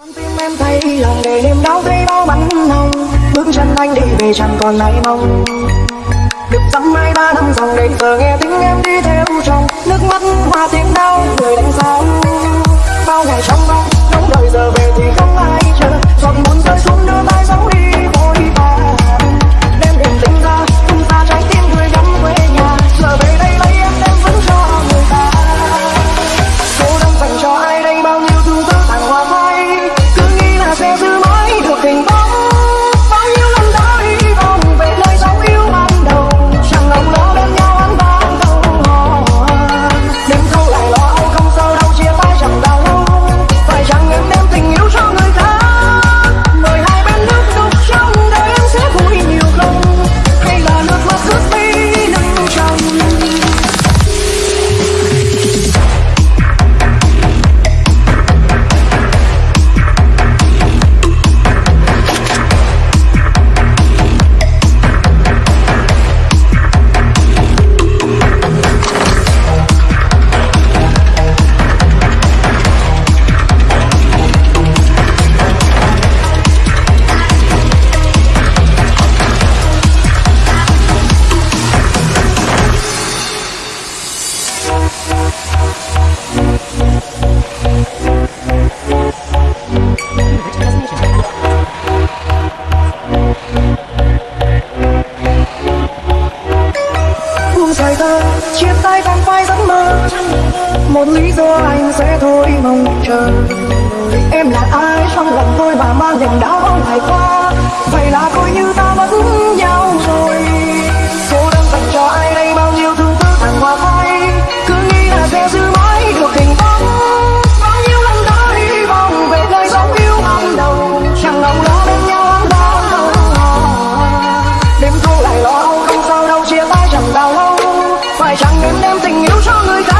con tim em thấy lòng để niềm đau thấy bao bắn hồng bước chân anh đi về chẳng còn lại mong. Được dăm mai ba năm dòng để giờ nghe tiếng em đi theo trong nước mắt hoa tiếng đau, người đánh sao chia tay vòng vai giấc mơ. Một lý do anh sẽ thôi mong chờ. Em là ai? Trong lòng tôi mà mang niềm đau ngày qua. Vậy là tình yêu cho người ta.